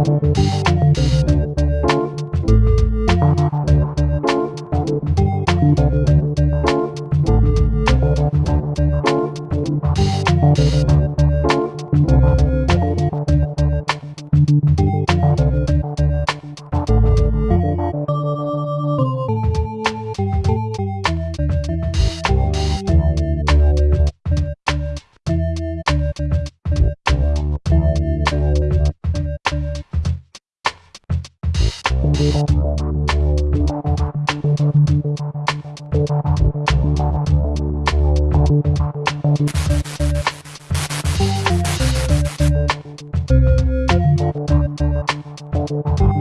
Música Thank you.